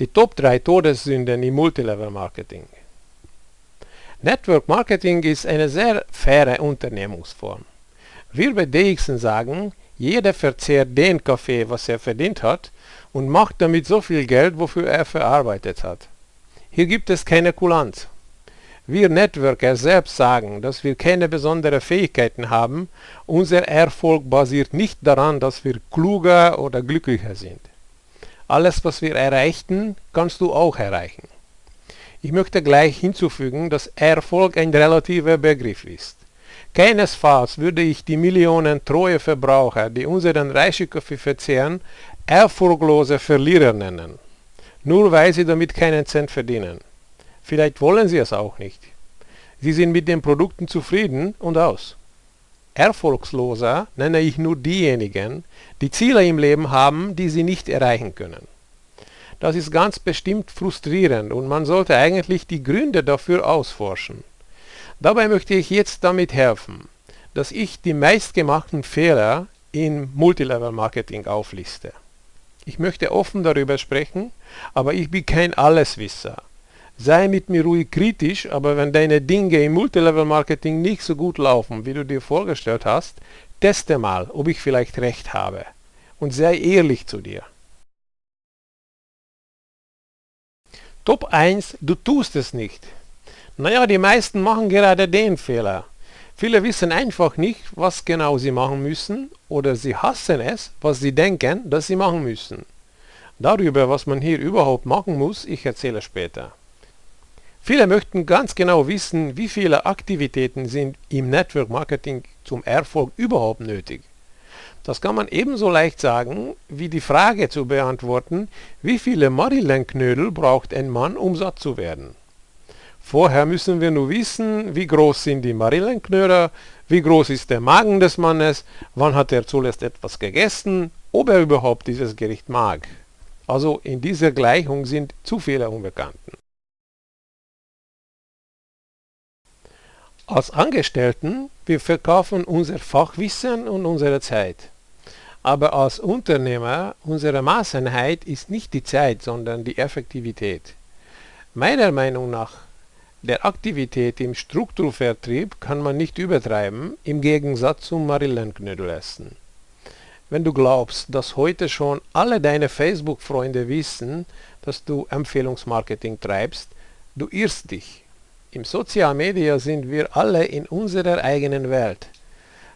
Die Top 3 Todessünden im Multilevel Marketing. Network Marketing ist eine sehr faire Unternehmungsform. Wir bei DXN sagen, jeder verzehrt den Kaffee, was er verdient hat und macht damit so viel Geld, wofür er verarbeitet hat. Hier gibt es keine Kulanz. Wir Networker selbst sagen, dass wir keine besonderen Fähigkeiten haben. Unser Erfolg basiert nicht daran, dass wir kluger oder glücklicher sind. Alles, was wir erreichten, kannst du auch erreichen. Ich möchte gleich hinzufügen, dass Erfolg ein relativer Begriff ist. Keinesfalls würde ich die Millionen treue Verbraucher, die unseren Reischekaffee verzehren, erfolglose Verlierer nennen, nur weil sie damit keinen Cent verdienen. Vielleicht wollen sie es auch nicht. Sie sind mit den Produkten zufrieden und aus. Erfolgsloser nenne ich nur diejenigen, die Ziele im Leben haben, die sie nicht erreichen können. Das ist ganz bestimmt frustrierend und man sollte eigentlich die Gründe dafür ausforschen. Dabei möchte ich jetzt damit helfen, dass ich die meistgemachten Fehler im Multilevel Marketing aufliste. Ich möchte offen darüber sprechen, aber ich bin kein Alleswisser. Sei mit mir ruhig kritisch, aber wenn deine Dinge im Multilevel-Marketing nicht so gut laufen, wie du dir vorgestellt hast, teste mal, ob ich vielleicht recht habe. Und sei ehrlich zu dir. Top 1, du tust es nicht. Naja, die meisten machen gerade den Fehler. Viele wissen einfach nicht, was genau sie machen müssen oder sie hassen es, was sie denken, dass sie machen müssen. Darüber, was man hier überhaupt machen muss, ich erzähle später. Viele möchten ganz genau wissen, wie viele Aktivitäten sind im Network Marketing zum Erfolg überhaupt nötig. Das kann man ebenso leicht sagen, wie die Frage zu beantworten, wie viele Marillen-Knödel braucht ein Mann, um satt zu werden. Vorher müssen wir nur wissen, wie groß sind die Marillenknödel, wie groß ist der Magen des Mannes, wann hat er zuletzt etwas gegessen, ob er überhaupt dieses Gericht mag. Also in dieser Gleichung sind zu viele Unbekannten. Als Angestellten, wir verkaufen unser Fachwissen und unsere Zeit. Aber als Unternehmer, unsere Maßeinheit ist nicht die Zeit, sondern die Effektivität. Meiner Meinung nach, der Aktivität im Strukturvertrieb kann man nicht übertreiben, im Gegensatz zum Marillenknödelessen. Wenn du glaubst, dass heute schon alle deine Facebook-Freunde wissen, dass du Empfehlungsmarketing treibst, du irrst dich. Im Sozialmedia sind wir alle in unserer eigenen Welt.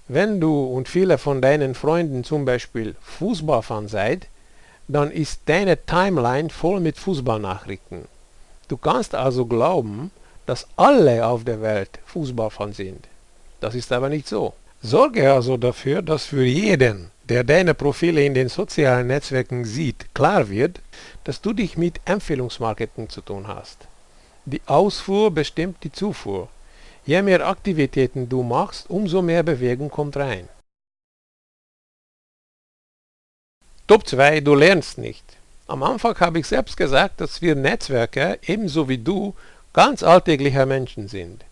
Wenn du und viele von deinen Freunden zum Beispiel Fußballfan seid, dann ist deine Timeline voll mit Fußballnachrichten. Du kannst also glauben, dass alle auf der Welt Fußballfan sind. Das ist aber nicht so. Sorge also dafür, dass für jeden, der deine Profile in den sozialen Netzwerken sieht, klar wird, dass du dich mit Empfehlungsmarketing zu tun hast. Die Ausfuhr bestimmt die Zufuhr. Je mehr Aktivitäten du machst, umso mehr Bewegung kommt rein. Top 2, du lernst nicht. Am Anfang habe ich selbst gesagt, dass wir Netzwerker, ebenso wie du, ganz alltägliche Menschen sind.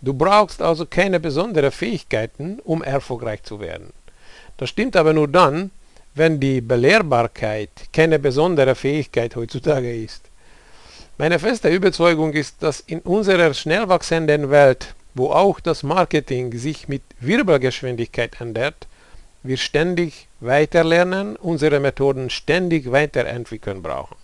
Du brauchst also keine besonderen Fähigkeiten, um erfolgreich zu werden. Das stimmt aber nur dann, wenn die Belehrbarkeit keine besondere Fähigkeit heutzutage ist. Meine feste Überzeugung ist, dass in unserer schnell wachsenden Welt, wo auch das Marketing sich mit Wirbelgeschwindigkeit ändert, wir ständig weiterlernen, unsere Methoden ständig weiterentwickeln brauchen.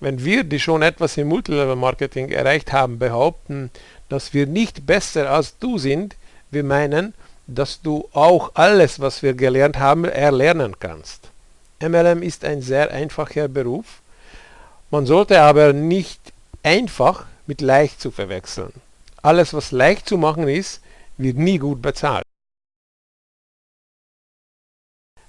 Wenn wir, die schon etwas im Multilevel-Marketing erreicht haben, behaupten, dass wir nicht besser als du sind, wir meinen, dass du auch alles, was wir gelernt haben, erlernen kannst. MLM ist ein sehr einfacher Beruf, man sollte aber nicht einfach mit leicht zu verwechseln. Alles, was leicht zu machen ist, wird nie gut bezahlt.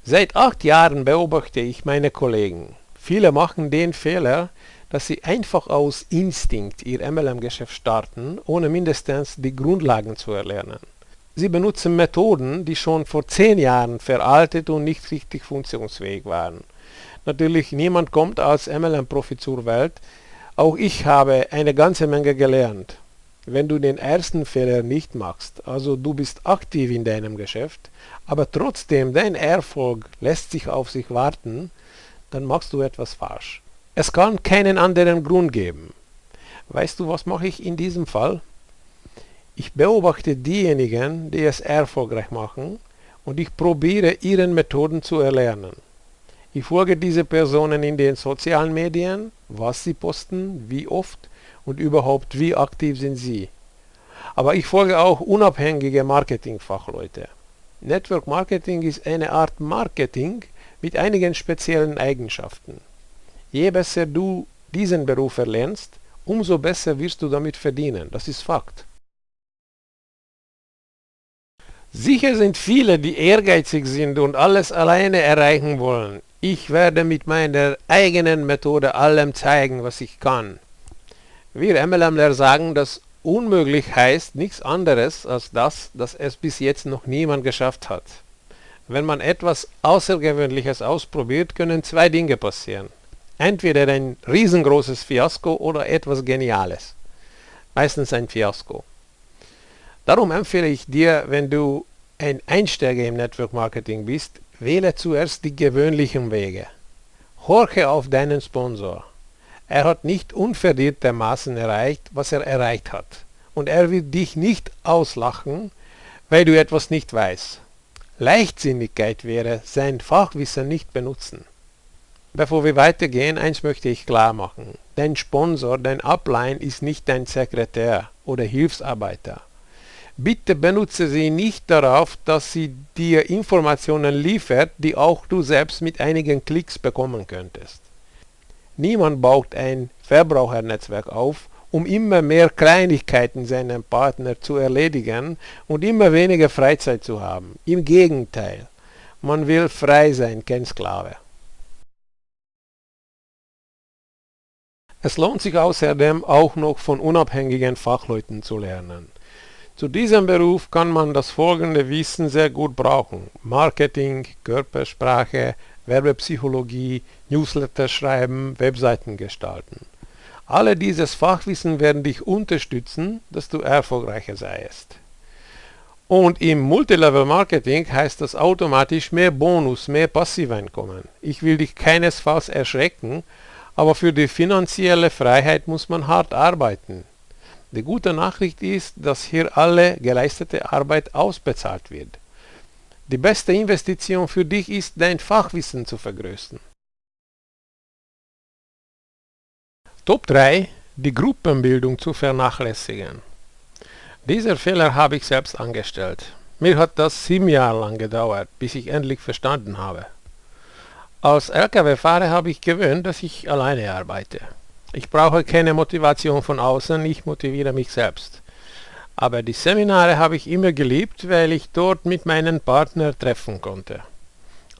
Seit acht Jahren beobachte ich meine Kollegen. Viele machen den Fehler, dass sie einfach aus Instinkt ihr MLM-Geschäft starten, ohne mindestens die Grundlagen zu erlernen. Sie benutzen Methoden, die schon vor zehn Jahren veraltet und nicht richtig funktionsfähig waren. Natürlich, niemand kommt als MLM-Profi zur Welt. Auch ich habe eine ganze Menge gelernt. Wenn du den ersten Fehler nicht machst, also du bist aktiv in deinem Geschäft, aber trotzdem dein Erfolg lässt sich auf sich warten, dann machst du etwas falsch. Es kann keinen anderen Grund geben. Weißt du, was mache ich in diesem Fall? Ich beobachte diejenigen, die es erfolgreich machen und ich probiere ihren Methoden zu erlernen. Ich folge diese Personen in den sozialen Medien, was sie posten, wie oft und überhaupt wie aktiv sind sie. Aber ich folge auch unabhängige Marketingfachleute. Network Marketing ist eine Art Marketing mit einigen speziellen Eigenschaften. Je besser du diesen Beruf erlernst, umso besser wirst du damit verdienen. Das ist Fakt. Sicher sind viele, die ehrgeizig sind und alles alleine erreichen wollen. Ich werde mit meiner eigenen Methode allem zeigen, was ich kann. Wir MLMler sagen, dass unmöglich heißt nichts anderes als das, dass es bis jetzt noch niemand geschafft hat. Wenn man etwas Außergewöhnliches ausprobiert, können zwei Dinge passieren. Entweder ein riesengroßes Fiasko oder etwas Geniales. Meistens ein Fiasko. Darum empfehle ich dir, wenn du ein Einsteiger im Network Marketing bist, wähle zuerst die gewöhnlichen Wege. Horche auf deinen Sponsor. Er hat nicht unverdientermaßen erreicht, was er erreicht hat. Und er wird dich nicht auslachen, weil du etwas nicht weißt. Leichtsinnigkeit wäre, sein Fachwissen nicht benutzen. Bevor wir weitergehen, eins möchte ich klar machen. Dein Sponsor, dein Upline ist nicht dein Sekretär oder Hilfsarbeiter. Bitte benutze sie nicht darauf, dass sie dir Informationen liefert, die auch du selbst mit einigen Klicks bekommen könntest. Niemand baut ein Verbrauchernetzwerk auf, um immer mehr Kleinigkeiten seinem Partner zu erledigen und immer weniger Freizeit zu haben. Im Gegenteil, man will frei sein, kein Sklave. Es lohnt sich außerdem auch noch von unabhängigen Fachleuten zu lernen. Zu diesem Beruf kann man das folgende Wissen sehr gut brauchen. Marketing, Körpersprache, Werbepsychologie, Newsletter schreiben, Webseiten gestalten. Alle dieses Fachwissen werden dich unterstützen, dass du erfolgreicher seist. Und im Multilevel Marketing heißt das automatisch mehr Bonus, mehr Passiveinkommen. Ich will dich keinesfalls erschrecken, aber für die finanzielle Freiheit muss man hart arbeiten. Die gute Nachricht ist, dass hier alle geleistete Arbeit ausbezahlt wird. Die beste Investition für dich ist, dein Fachwissen zu vergrößern. Top 3. Die Gruppenbildung zu vernachlässigen. Dieser Fehler habe ich selbst angestellt. Mir hat das sieben Jahre lang gedauert, bis ich endlich verstanden habe. Als Lkw-Fahrer habe ich gewöhnt, dass ich alleine arbeite. Ich brauche keine Motivation von außen, ich motiviere mich selbst. Aber die Seminare habe ich immer geliebt, weil ich dort mit meinen Partnern treffen konnte.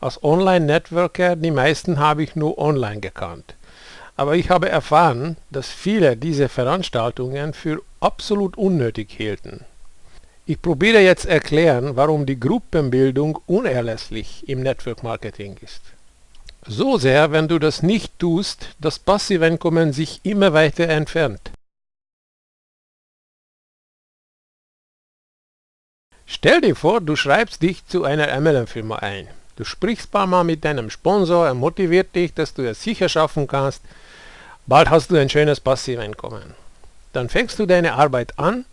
Als Online-Networker, die meisten habe ich nur online gekannt. Aber ich habe erfahren, dass viele diese Veranstaltungen für absolut unnötig hielten. Ich probiere jetzt erklären, warum die Gruppenbildung unerlässlich im Network Marketing ist. So sehr, wenn du das nicht tust, das Passiveinkommen sich immer weiter entfernt. Stell dir vor, du schreibst dich zu einer MLM-Firma ein. Du sprichst paar Mal mit deinem Sponsor, er motiviert dich, dass du es sicher schaffen kannst. Bald hast du ein schönes Passiveinkommen. Dann fängst du deine Arbeit an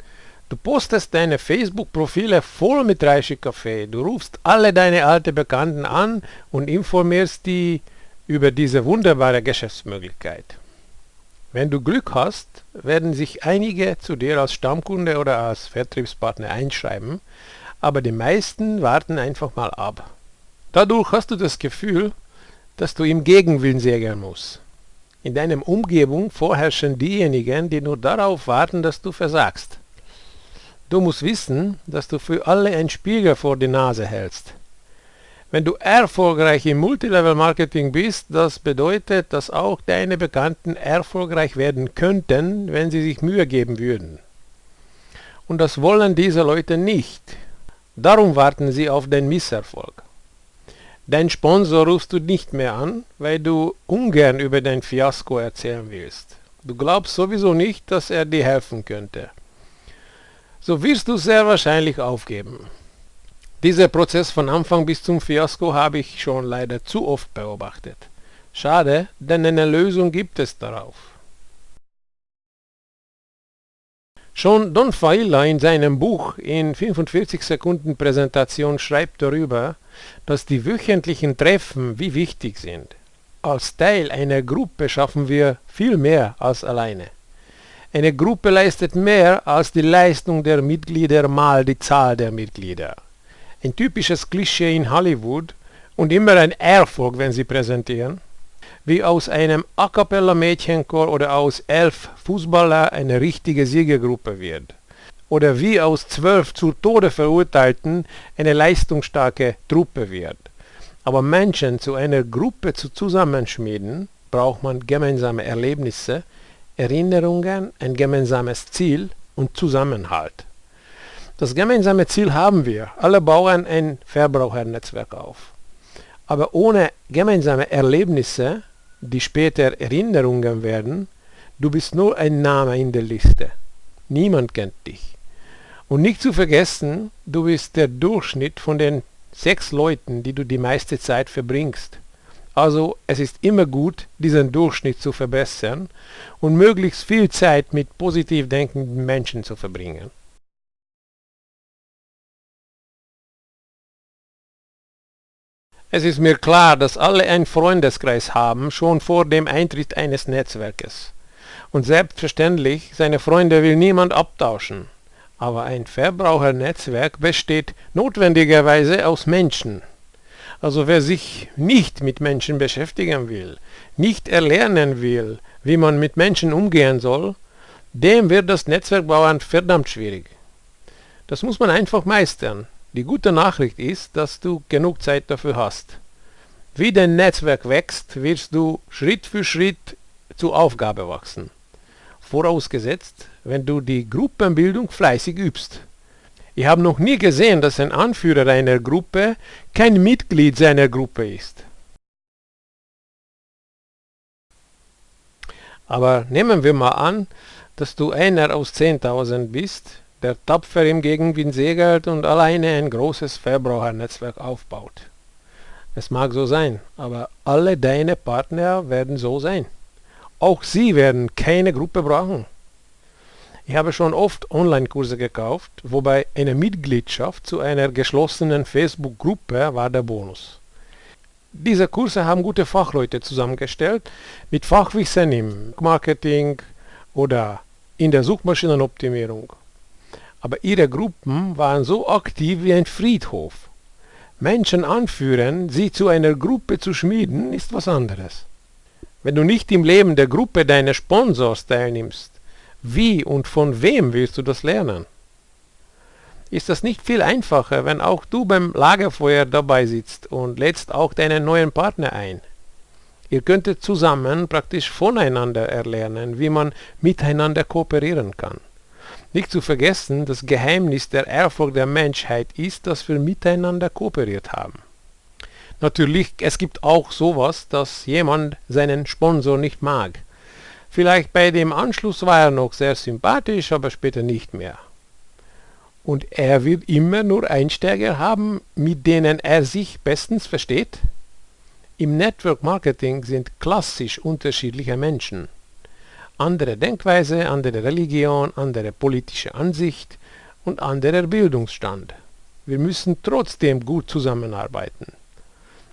Du postest deine Facebook-Profile voll mit Reishi-Kaffee. Du rufst alle deine alten Bekannten an und informierst die über diese wunderbare Geschäftsmöglichkeit. Wenn du Glück hast, werden sich einige zu dir als Stammkunde oder als Vertriebspartner einschreiben, aber die meisten warten einfach mal ab. Dadurch hast du das Gefühl, dass du im Gegenwillen sägen musst. In deiner Umgebung vorherrschen diejenigen, die nur darauf warten, dass du versagst. Du musst wissen, dass du für alle einen Spiegel vor die Nase hältst. Wenn du erfolgreich im Multilevel-Marketing bist, das bedeutet, dass auch deine Bekannten erfolgreich werden könnten, wenn sie sich Mühe geben würden. Und das wollen diese Leute nicht. Darum warten sie auf den Misserfolg. Dein Sponsor rufst du nicht mehr an, weil du ungern über dein Fiasko erzählen willst. Du glaubst sowieso nicht, dass er dir helfen könnte so wirst du sehr wahrscheinlich aufgeben. Dieser Prozess von Anfang bis zum Fiasko habe ich schon leider zu oft beobachtet. Schade, denn eine Lösung gibt es darauf. Schon Don Failla in seinem Buch in 45 Sekunden Präsentation schreibt darüber, dass die wöchentlichen Treffen wie wichtig sind. Als Teil einer Gruppe schaffen wir viel mehr als alleine. Eine Gruppe leistet mehr als die Leistung der Mitglieder mal die Zahl der Mitglieder. Ein typisches Klischee in Hollywood und immer ein Erfolg, wenn sie präsentieren, wie aus einem A cappella Mädchenchor oder aus elf Fußballer eine richtige Siegergruppe wird. Oder wie aus zwölf zu Tode verurteilten eine leistungsstarke Truppe wird. Aber Menschen zu einer Gruppe zu zusammenschmieden, braucht man gemeinsame Erlebnisse, Erinnerungen, ein gemeinsames Ziel und Zusammenhalt. Das gemeinsame Ziel haben wir. Alle bauen ein Verbrauchernetzwerk auf. Aber ohne gemeinsame Erlebnisse, die später Erinnerungen werden, du bist nur ein Name in der Liste. Niemand kennt dich. Und nicht zu vergessen, du bist der Durchschnitt von den sechs Leuten, die du die meiste Zeit verbringst. Also es ist immer gut, diesen Durchschnitt zu verbessern und möglichst viel Zeit mit positiv denkenden Menschen zu verbringen. Es ist mir klar, dass alle einen Freundeskreis haben, schon vor dem Eintritt eines Netzwerkes. Und selbstverständlich, seine Freunde will niemand abtauschen. Aber ein Verbrauchernetzwerk besteht notwendigerweise aus Menschen. Also wer sich nicht mit Menschen beschäftigen will, nicht erlernen will, wie man mit Menschen umgehen soll, dem wird das Netzwerkbauern verdammt schwierig. Das muss man einfach meistern. Die gute Nachricht ist, dass du genug Zeit dafür hast. Wie dein Netzwerk wächst, wirst du Schritt für Schritt zur Aufgabe wachsen. Vorausgesetzt, wenn du die Gruppenbildung fleißig übst. Ich habe noch nie gesehen, dass ein Anführer einer Gruppe kein Mitglied seiner Gruppe ist. Aber nehmen wir mal an, dass du einer aus 10.000 bist, der tapfer im Gegenwind segelt und alleine ein großes Verbrauchernetzwerk aufbaut. Es mag so sein, aber alle deine Partner werden so sein. Auch sie werden keine Gruppe brauchen. Ich habe schon oft Online-Kurse gekauft, wobei eine Mitgliedschaft zu einer geschlossenen Facebook-Gruppe war der Bonus. Diese Kurse haben gute Fachleute zusammengestellt mit Fachwissen im Marketing oder in der Suchmaschinenoptimierung. Aber ihre Gruppen waren so aktiv wie ein Friedhof. Menschen anführen, sie zu einer Gruppe zu schmieden, ist was anderes. Wenn du nicht im Leben der Gruppe deines Sponsors teilnimmst, wie und von wem willst du das lernen? Ist das nicht viel einfacher, wenn auch du beim Lagerfeuer dabei sitzt und lädst auch deinen neuen Partner ein? Ihr könntet zusammen praktisch voneinander erlernen, wie man miteinander kooperieren kann. Nicht zu vergessen, das Geheimnis der Erfolg der Menschheit ist, dass wir miteinander kooperiert haben. Natürlich, es gibt auch sowas, dass jemand seinen Sponsor nicht mag. Vielleicht bei dem Anschluss war er noch sehr sympathisch, aber später nicht mehr. Und er wird immer nur Einsteiger haben, mit denen er sich bestens versteht? Im Network Marketing sind klassisch unterschiedliche Menschen. Andere Denkweise, andere Religion, andere politische Ansicht und anderer Bildungsstand. Wir müssen trotzdem gut zusammenarbeiten.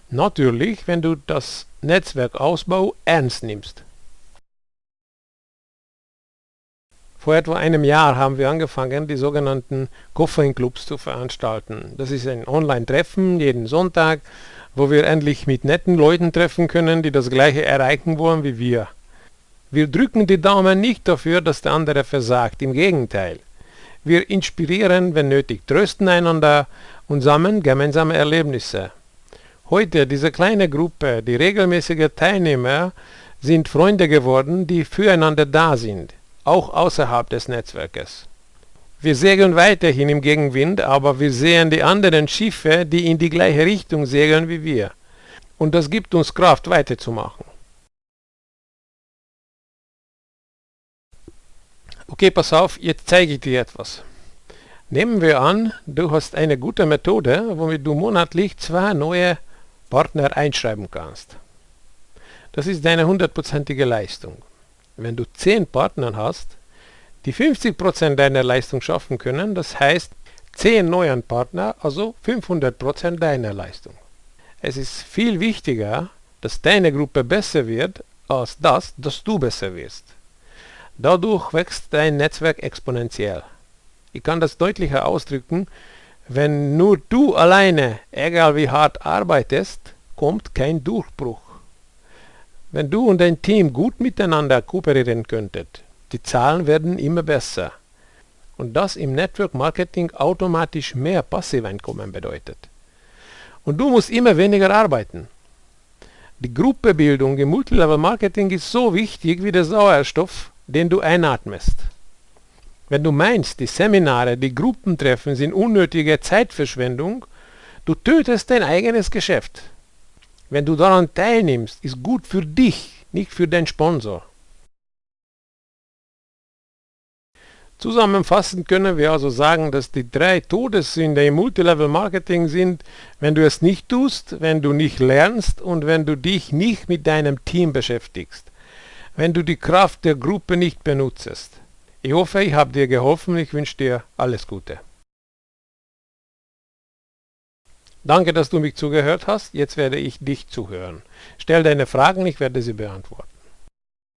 Natürlich, wenn du das Netzwerkausbau ernst nimmst. Vor etwa einem Jahr haben wir angefangen, die sogenannten Koffeinclubs zu veranstalten. Das ist ein Online-Treffen jeden Sonntag, wo wir endlich mit netten Leuten treffen können, die das gleiche erreichen wollen wie wir. Wir drücken die Daumen nicht dafür, dass der andere versagt, im Gegenteil. Wir inspirieren, wenn nötig, trösten einander und sammeln gemeinsame Erlebnisse. Heute, diese kleine Gruppe, die regelmäßige Teilnehmer, sind Freunde geworden, die füreinander da sind auch außerhalb des Netzwerkes. Wir segeln weiterhin im Gegenwind, aber wir sehen die anderen Schiffe, die in die gleiche Richtung segeln wie wir. Und das gibt uns Kraft, weiterzumachen. Okay, pass auf, jetzt zeige ich dir etwas. Nehmen wir an, du hast eine gute Methode, womit du monatlich zwei neue Partner einschreiben kannst. Das ist deine hundertprozentige Leistung. Wenn du 10 Partner hast, die 50% deiner Leistung schaffen können, das heißt 10 neuen Partner, also 500% deiner Leistung. Es ist viel wichtiger, dass deine Gruppe besser wird, als das, dass du besser wirst. Dadurch wächst dein Netzwerk exponentiell. Ich kann das deutlicher ausdrücken, wenn nur du alleine, egal wie hart arbeitest, kommt kein Durchbruch. Wenn du und dein Team gut miteinander kooperieren könntet, die Zahlen werden immer besser. Und das im Network Marketing automatisch mehr Passiveinkommen bedeutet. Und du musst immer weniger arbeiten. Die Gruppebildung im Multilevel Marketing ist so wichtig wie der Sauerstoff, den du einatmest. Wenn du meinst, die Seminare, die Gruppentreffen sind unnötige Zeitverschwendung, du tötest dein eigenes Geschäft. Wenn du daran teilnimmst, ist gut für dich, nicht für den Sponsor. Zusammenfassend können wir also sagen, dass die drei Todessünder im Multilevel Marketing sind, wenn du es nicht tust, wenn du nicht lernst und wenn du dich nicht mit deinem Team beschäftigst, wenn du die Kraft der Gruppe nicht benutzt. Ich hoffe, ich habe dir geholfen. Ich wünsche dir alles Gute. Danke, dass du mich zugehört hast. Jetzt werde ich dich zuhören. Stell deine Fragen, ich werde sie beantworten.